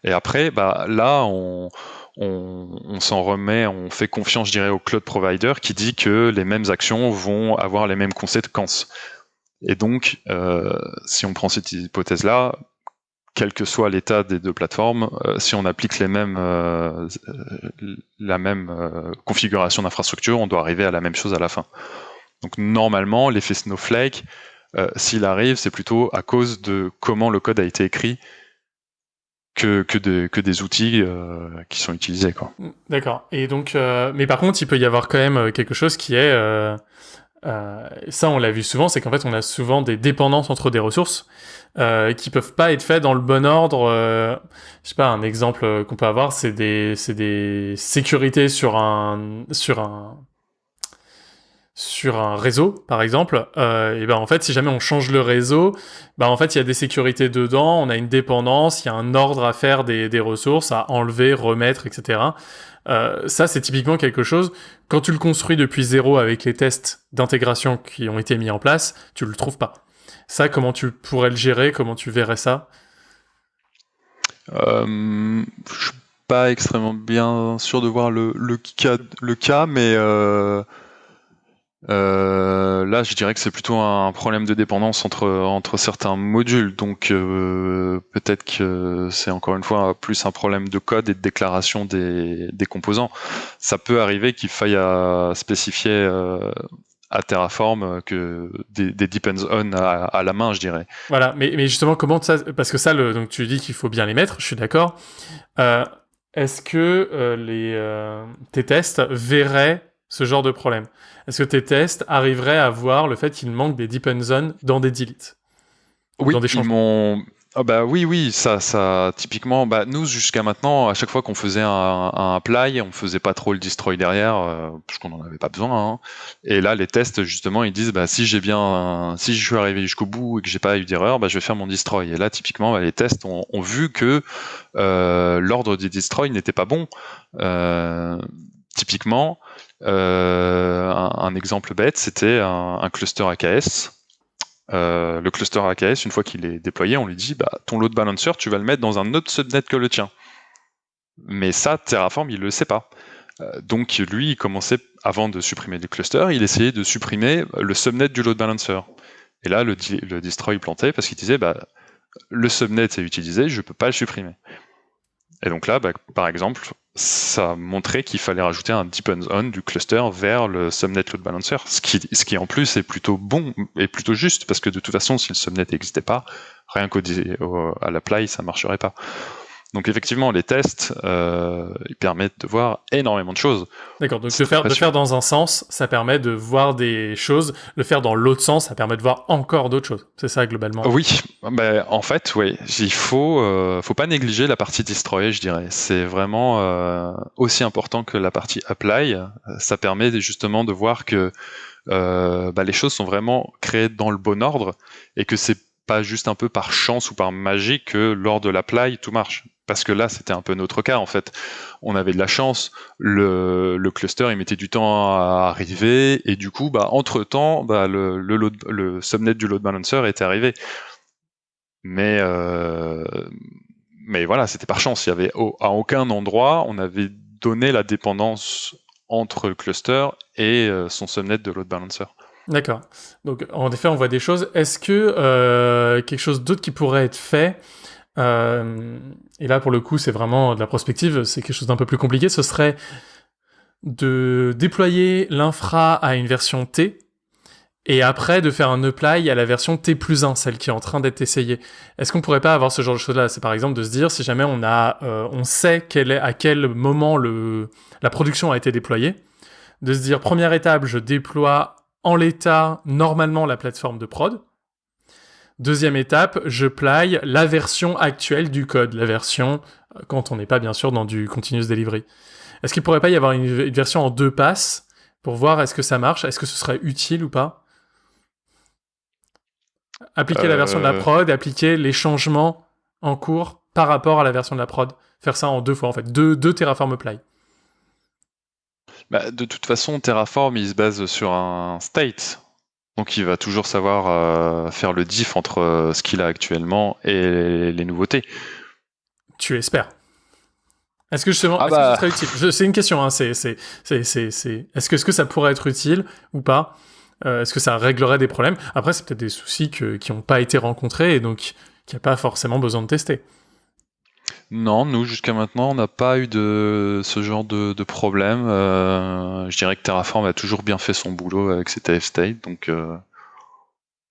Et après, bah, là, on, on, s'en remet, on fait confiance, je dirais, au cloud provider qui dit que les mêmes actions vont avoir les mêmes conséquences. Et donc, euh, si on prend cette hypothèse-là, quel que soit l'état des deux plateformes, euh, si on applique euh, la même configuration d'infrastructure, on doit arriver à la même chose à la fin. Donc normalement, l'effet Snowflake, s'il arrive, c'est plutôt à cause de comment le code a été écrit que, que, de- que des outils euh, qui sont utilisés. Quoi. D'accord. Et donc, euh, mais par contre, il peut y avoir quand même euh, quelque chose qui est, euh, Euh, ça, on l'a vu souvent, c'est qu'en fait, on a souvent des dépendances entre des ressources qui peuvent pas être faites dans le bon ordre. Je sais pas, un exemple qu'on peut avoir, c'est des, c'est des sécurités sur un, sur un, sur un réseau, par exemple, euh, et ben en fait, si jamais on change le réseau, ben en fait, il y a des sécurités dedans, on a une dépendance, il y a un ordre à faire des, des ressources, à enlever, remettre, etc. Euh, ça, c'est typiquement quelque chose, quand tu le construis depuis zéro avec les tests d'intégration qui ont été mis en place, tu le trouves pas. Ça, comment tu pourrais le gérer? Comment tu verrais ça? Euh, Je suis pas extrêmement bien sûr de voir le, le, cas, le cas, mais euh, euh, là, je dirais que c'est plutôt un problème de dépendance entre, entre certains modules. Donc, euh, peut-être que c'est encore une fois plus un problème de code et de déclaration des, des composants. Ça peut arriver qu'il faille à spécifier euh, à Terraform que des, des depends on à, à, la main, je dirais. Voilà, mais, mais justement, comment ça. Parce que ça, le, donc tu dis qu'il faut bien les mettre, je suis d'accord. Euh, Est-ce que euh, les, euh, tes tests verraient ce genre de problème Est-ce que tes tests arriveraient à voir le fait qu'il manque des depend zones dans des deletes Oui, dans des m'ont ah bah oui, oui, ça, ça, typiquement, bah nous jusqu'à maintenant, à chaque fois qu'on faisait un, un, apply, on faisait pas trop le destroy derrière, euh, parce qu'on en avait pas besoin. Hein. Et là, les tests, justement, ils disent, bah si j'ai bien, si je suis arrivé jusqu'au bout et que j'ai pas eu d'erreur, bah je vais faire mon destroy. Et là, typiquement, bah, les tests ont, ont vu que euh, l'ordre des destroy n'était pas bon. Euh, typiquement, un, un, exemple bête, c'était un, cluster AKS. Euh, le cluster AKS, une fois qu'il est déployé, on lui dit bah, ton load balancer, tu vas le mettre dans un autre subnet que le tien. Mais ça, Terraform, il le sait pas. Euh, donc lui, il commençait, avant de supprimer le cluster, il essayait de supprimer le subnet du load balancer. Et là, le, destroy plantait parce qu'il disait bah, le subnet est utilisé, je peux pas le supprimer. Et donc là, bah, par exemple, ça montrait qu'il fallait rajouter un depends on du cluster vers le subnet load balancer, ce qui, en plus est plutôt bon et plutôt juste, parce que de toute façon, si le subnet n'existait pas, rien qu'à l'apply, ça marcherait pas. Donc effectivement, les tests, euh, ils permettent de voir énormément de choses. D'accord, donc de faire, de faire dans un sens, ça permet de voir des choses. Le faire dans l'autre sens, ça permet de voir encore d'autres choses. C'est ça globalement. Oui, ben, en fait, oui. Il faut, euh, faut pas négliger la partie destroy, je dirais. C'est vraiment euh, aussi important que la partie apply. Ça permet justement de voir que bah, les choses sont vraiment créées dans le bon ordre et que c'est pas juste un peu par chance ou par magie que lors de l'apply tout marche parce que là c'était un peu notre cas en fait. On avait de la chance, le, cluster il mettait du temps à arriver et du coup bah entre temps bah, le, le, load, le subnet du load balancer était arrivé. Mais euh, mais voilà c'était par chance. Il y avait au, à aucun endroit on avait donné la dépendance entre le cluster et euh, son subnet de load balancer. D'accord. Donc en effet on voit des choses. Est-ce que euh, quelque chose d'autre qui pourrait être fait euh, et là, pour le coup, c'est vraiment de la prospective, c'est quelque chose d'un peu plus compliqué. Ce serait de déployer l'infra à une version T, et après de faire un apply à la version T plus 1, celle qui est en train d'être essayée. Est-ce qu'on pourrait pas avoir ce genre de choses-là? C'est par exemple de se dire, si jamais on a, euh, on sait est, à quel moment le, la production a été déployée, de se dire, première étape, je déploie en l'état normalement la plateforme de prod, Deuxième étape, je play la version actuelle du code, la version euh, quand on n'est pas bien sûr dans du continuous delivery. Est-ce qu'il pourrait pas y avoir une, une, version en deux passes pour voir est-ce que ça marche, est-ce que ce serait utile ou pas? Appliquer euh... la version de la prod, appliquer les changements en cours par rapport à la version de la prod. Faire ça en deux fois en fait, deux, deux Terraform apply. Bah, de toute façon, Terraform, il se base sur un state. Donc il va toujours savoir euh, faire le diff entre euh, ce qu'il a actuellement et les nouveautés. Tu espères Est-ce que justement, ah est bah... ce serait utile? C'est une question. Hein, c'est, c'est, c'est, c'est, Est-ce que, est-ce que ça pourrait être utile ou pas? Euh, Est-ce que ça réglerait des problèmes? Après, c'est peut-être des soucis que, qui n'ont pas été rencontrés et donc qu'il n'y a pas forcément besoin de tester. Non, nous jusqu'à maintenant, on n'a pas eu de ce genre de, de problème. Euh, je dirais que Terraform a toujours bien fait son boulot avec ses TF state, donc euh,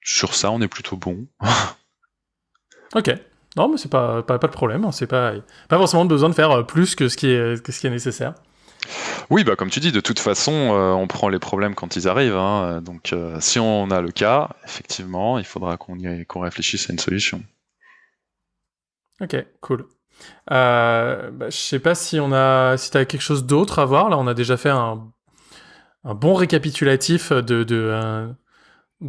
sur ça, on est plutôt bon. ok. Non, mais c'est pas, pas, pas de problème. Hein. C'est pas, pas forcément besoin de faire plus que ce qui est, que ce qui est nécessaire. Oui, bah comme tu dis, de toute façon, euh, on prend les problèmes quand ils arrivent. hein. Donc, euh, si on a le cas, effectivement, il faudra qu'on y- qu'on réfléchisse à une solution. Ok, cool. Euh, bah, je sais pas si on a, si t'as quelque chose d'autre à voir. Là, on a déjà fait un, bon récapitulatif de, de, euh,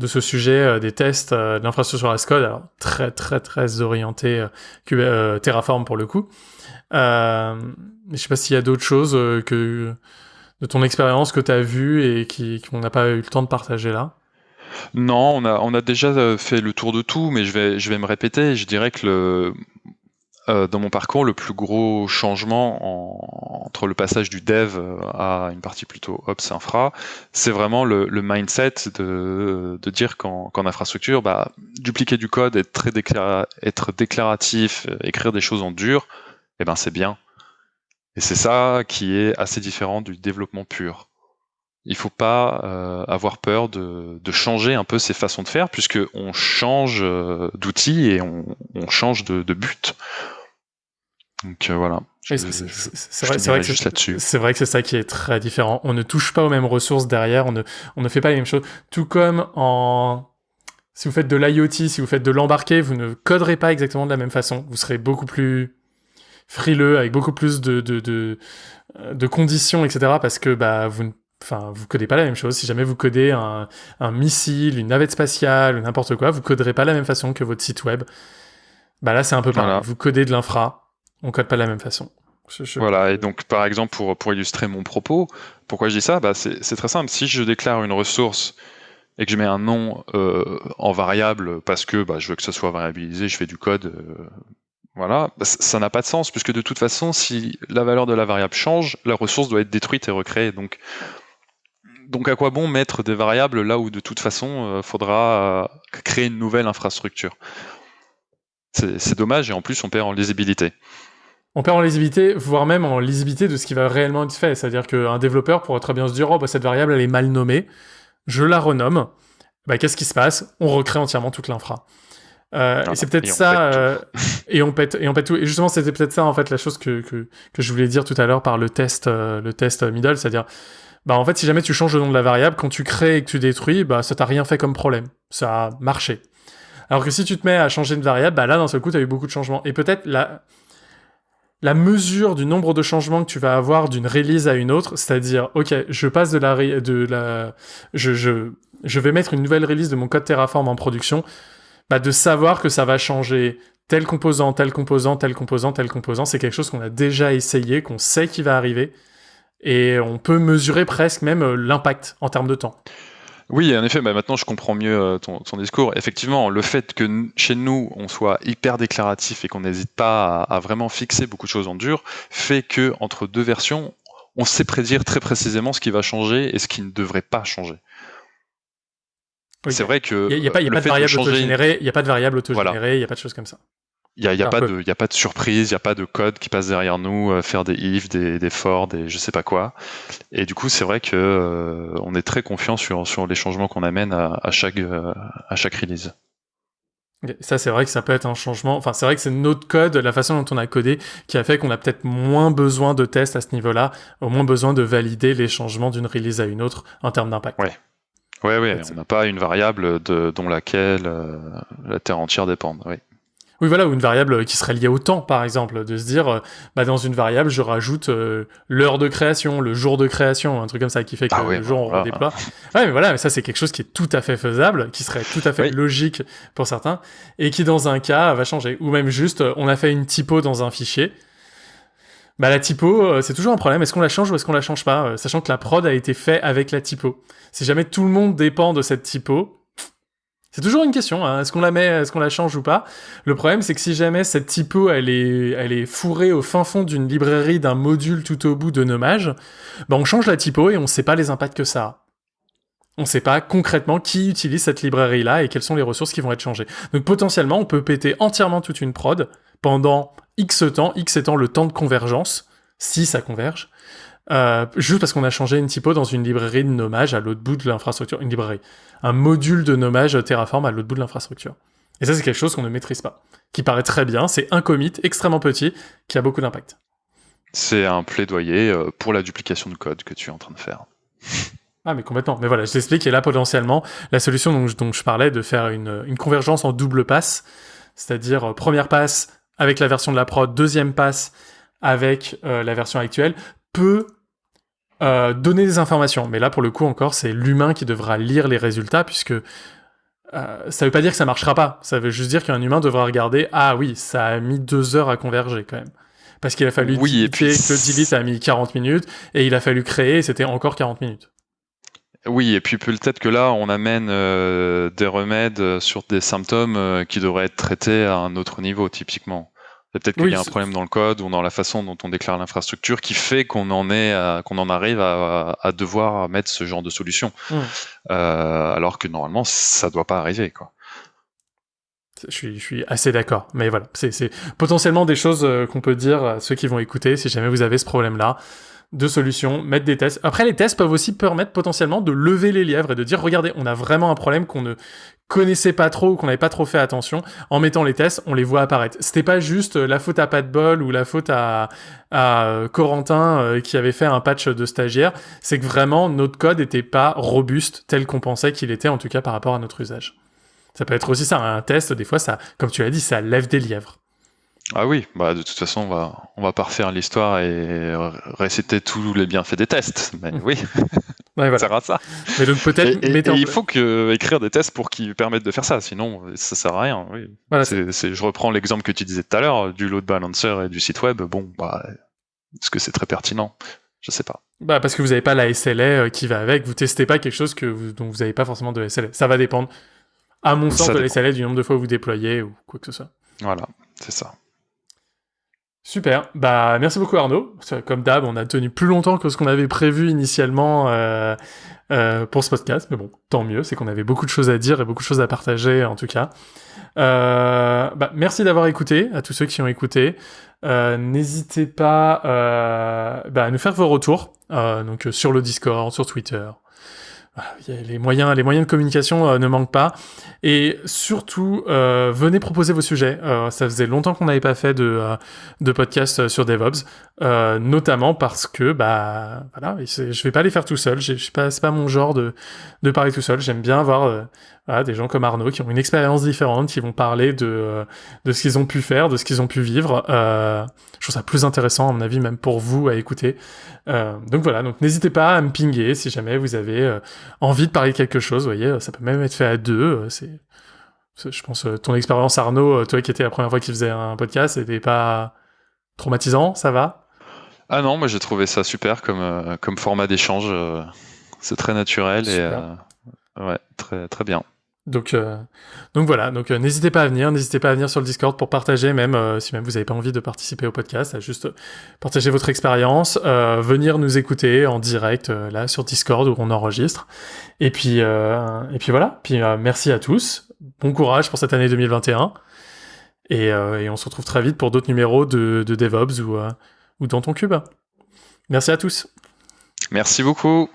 ce sujet euh, des tests euh, de l'infrastructure as très, très, très orienté Terraform pour le coup. Euh, je sais pas s'il y a d'autres choses que de ton expérience que tu as vu et qu'on n'a pas eu le temps de partager là. Non, on a, on a déjà fait le tour de tout, mais je vais, je vais me répéter. Je dirais que euh, dans mon parcours, le plus gros changement en- entre le passage du dev euh, à une partie plutôt ops infra, c'est vraiment le, le mindset de, de dire qu'en infrastructure, bah, dupliquer du code, être très déclaratif, euh, écrire des choses en dur, eh ben c'est bien. Et c'est ça qui est assez différent du développement pur. Il faut pas euh, avoir peur de, de changer un peu ses façons de faire, puisque on change d'outils et on, on change de, de but. Donc euh, voilà. C'est- vrai, que c'est- là-dessus. c'est vrai que c'est ça qui est très différent. On ne touche pas aux mêmes ressources derrière, on ne, on ne fait pas les mêmes choses. Tout comme en... Si vous faites de l'IoT, si vous faites de l'embarqué, vous ne coderez pas exactement de la même façon. Vous serez beaucoup plus frileux, avec beaucoup plus de, de, de, de conditions, etc. Parce que bah, vous ne Enfin, vous codez pas la même chose. Si jamais vous codez un, un missile, une navette spatiale ou n'importe quoi, vous coderez pas la même façon que votre site web. Bah là, c'est un peu pareil. Voilà. Vous codez de l'infra, on code pas de la même façon. Voilà, et donc par exemple, pour, pour illustrer mon propos, pourquoi je dis ça? Bah, C'est très simple. Si je déclare une ressource et que je mets un nom euh, en variable parce que bah, je veux que ça soit variabilisé, je fais du code, euh, voilà, bah, ça n'a pas de sens, puisque de toute façon, si la valeur de la variable change, la ressource doit être détruite et recréée. Donc, donc à quoi bon mettre des variables là où de toute façon, il faudra euh, créer une nouvelle infrastructure? C'est dommage, et en plus, on perd en lisibilité. On perd en lisibilité, voire même en lisibilité de ce qui va réellement être fait. C'est-à-dire qu'un développeur pourrait très bien se dire, oh, bah, cette variable, elle est mal nommée, je la renomme. Bah, qu'est-ce qui se passe? On recrée entièrement toute l'infra. Euh, Ah et c'est peut-être ça, euh, et on pète, et on pète tout. Et justement, c'était peut-être ça en fait la chose que, que, que je voulais dire tout à l'heure par le test, euh, le test middle, c'est-à-dire, bah en fait, si jamais tu changes le nom de la variable, quand tu crées et que tu détruis, bah ça t'a rien fait comme problème, ça a marché. Alors que si tu te mets à changer une variable, bah là d'un seul coup, t'as eu beaucoup de changements. Et peut-être la la mesure du nombre de changements que tu vas avoir d'une release à une autre, c'est-à-dire, ok, je passe de la, de la, je, je, je vais mettre une nouvelle release de mon code Terraform en production, bah de savoir que ça va changer tel composant, tel composant, tel composant, tel composant, c'est quelque chose qu'on a déjà essayé, qu'on sait qui va arriver, et on peut mesurer presque même euh, l'impact en termes de temps. Oui, en effet, bah maintenant je comprends mieux euh, ton, ton discours. Effectivement, le fait que chez nous on soit hyper déclaratif et qu'on n'hésite pas à, à vraiment fixer beaucoup de choses en dur, fait que entre deux versions, on sait prédire très précisément ce qui va changer et ce qui ne devrait pas changer. Oui, C'est vrai que Il n'y a, pas, y a pas de variable autogénérée, il n'y a pas de variable autogénérée, il n'y a pas de choses comme ça. Il n'y a, y a pas de, y a pas de surprise, il n'y a pas de code qui passe derrière nous, euh, faire des if, des, des for, des je sais pas quoi. Et du coup, c'est vrai que euh, on est très confiant sur, sur les changements qu'on amène à, à chaque, euh, à chaque release. Ça, c'est vrai que ça peut être un changement. Enfin, c'est vrai que c'est notre code, la façon dont on a codé, qui a fait qu'on a peut-être moins besoin de tests à ce niveau-là, au moins besoin de valider les changements d'une release à une autre en termes d'impact. Ouais. Ouais, ouais, on n'a pas une variable de, dont laquelle euh, la Terre entière dépend. Oui. Oui, voilà, ou une variable qui serait liée au temps, par exemple, de se dire, euh, bah, dans une variable, je rajoute euh, l'heure de création, le jour de création, un truc comme ça, qui fait que Ah ouais, le jour on redéploie. Ouais, mais voilà, mais ça c'est quelque chose qui est tout à fait faisable, qui serait tout à fait Oui. logique pour certains, et qui dans un cas va changer. Ou même juste, on a fait une typo dans un fichier. Bah la typo, euh, c'est toujours un problème. Est-ce qu'on la change ou est-ce qu'on la change pas, sachant que la prod a été fait avec la typo. Si jamais tout le monde dépend de cette typo, c'est toujours une question. hein. Est-ce qu'on la met, est-ce qu'on la change ou pas? Le problème, c'est que si jamais cette typo, elle est, fourrée au fin fond d'une librairie, d'un module tout au bout de nommage, bah on change la typo et on sait pas les impacts que ça a. On sait pas concrètement qui utilise cette librairie-là et quelles sont les ressources qui vont être changées. Donc potentiellement, on peut péter entièrement toute une prod pendant X temps, X étant le temps de convergence, si ça converge, euh, juste parce qu'on a changé une typo dans une librairie de nommage à l'autre bout de l'infrastructure, une librairie, un module de nommage Terraform à l'autre bout de l'infrastructure. Et ça, c'est quelque chose qu'on ne maîtrise pas, qui paraît très bien, c'est un commit extrêmement petit qui a beaucoup d'impact. C'est un plaidoyer euh, pour la duplication de code que tu es en train de faire. Ah mais complètement. Mais voilà, je t'explique, et là potentiellement, la solution dont, je- dont je parlais de faire une, une convergence en double passe, c'est-à-dire euh, première passe avec la version de la prod, deuxième passe avec euh, la version actuelle, peut euh, donner des informations. Mais là, pour le coup, encore, c'est l'humain qui devra lire les résultats, puisque euh, ça veut pas dire que ça marchera pas. Ça veut juste dire qu'un humain devra regarder, ah oui, ça a mis deux heures à converger quand même. Parce qu'il a fallu Oui, et puis que le delete a mis 40 minutes, et il a fallu créer, et c'était encore 40 minutes. Oui, et puis peut-être que là, on amène euh, des remèdes euh, sur des symptômes qui devraient être traités à un autre niveau, typiquement. Peut-être qu'il Oui, y a un problème dans le code ou dans la façon dont on déclare l'infrastructure qui fait qu'on en est, qu'on en arrive à, à devoir mettre ce genre de solution. Euh, alors que normalement, ça doit pas arriver, quoi. Je suis, je suis assez d'accord. Mais voilà, c'est potentiellement des choses euh, qu'on peut dire à ceux qui vont écouter si jamais vous avez ce problème-là. De solutions, mettre des tests. Après, les tests peuvent aussi permettre potentiellement de lever les lièvres et de dire, regardez, on a vraiment un problème qu'on ne connaissait pas trop ou qu'on n'avait pas trop fait attention. En mettant les tests, on les voit apparaître. C'était pas juste euh, la faute à pas de ou la faute à, à euh, Corentin euh, qui avait fait un patch de stagiaire. C'est que vraiment, notre code n'était pas robuste tel qu'on pensait qu'il était, en tout cas par rapport à notre usage. Ça peut être aussi ça, un test, des fois, ça, comme tu l'as dit, ça lève des lièvres. Ah oui, bah de toute façon, on va, on va pas refaire l'histoire et réciter tous les bienfaits des tests. Mais oui, Ouais, voilà. ça sert à ça. Mais donc peut-être Et, et- mettez et en il faut que, écrire des tests pour qui permettent de faire ça, sinon ça sert à rien. Oui. Voilà, C'est- c'est- je reprends l'exemple que tu disais tout à l'heure du load balancer et du site web. Bon, bah, est-ce que c'est très pertinent? Je sais pas. Bah, parce que vous n'avez pas la SLA euh, qui va avec, vous testez pas quelque chose que vous- dont vous n'avez pas forcément de SLA. Ça va dépendre, à mon sens, Ça de la. SLA du nombre de fois où vous déployez ou quoi que ce soit. Voilà, c'est ça. Super. Bah, merci beaucoup Arnaud. Comme d'hab, on a tenu plus longtemps que ce qu'on avait prévu initialement euh, euh, pour ce podcast. Mais bon, tant mieux. C'est qu'on avait beaucoup de choses à dire et beaucoup de choses à partager, en tout cas. Euh, bah, merci d'avoir écouté, à tous ceux qui ont écouté. N'hésitez pas bah, à nous faire vos retours, donc sur le Discord, sur Twitter. Voilà, il y a les moyens, les moyens de communication euh, ne manquent pas. Et surtout, euh, venez proposer vos sujets. Euh, ça faisait longtemps qu'on n'avait pas fait de, de podcast sur DevOps, notamment parce que bah voilà, je vais pas les faire tout seul. Je pas, c'est pas mon genre de de parler tout seul. J'aime bien avoir voilà, des gens comme Arnaud qui ont une expérience différente, qui vont parler de euh, de ce qu'ils ont pu faire, de ce qu'ils ont pu vivre. Euh, je trouve ça plus intéressant à mon avis, même pour vous à écouter. Euh, donc voilà, donc n'hésitez pas à me pinguer si jamais vous avez envie de parler de quelque chose. Vous voyez, ça peut même être fait à deux. C'est je pense ton expérience Arnaud, toi qui étais la première fois qu'il faisait un podcast, c'était pas traumatisant, ça va? Ah non, moi j'ai trouvé ça super comme, comme format d'échange. c'est très naturel et Super. euh, ouais, très, très bien. Donc, euh, donc voilà, donc euh, n'hésitez pas à venir, n'hésitez pas à venir sur le Discord pour partager, même euh, si même vous n'avez pas envie de participer au podcast, à juste partager votre expérience, venir nous écouter en direct là sur Discord où on enregistre. Et puis, voilà, puis merci à tous, bon courage pour cette année 2021, et, on se retrouve très vite pour d'autres numéros de, de DevOps ou, ou dans ton cube. Merci à tous. Merci beaucoup.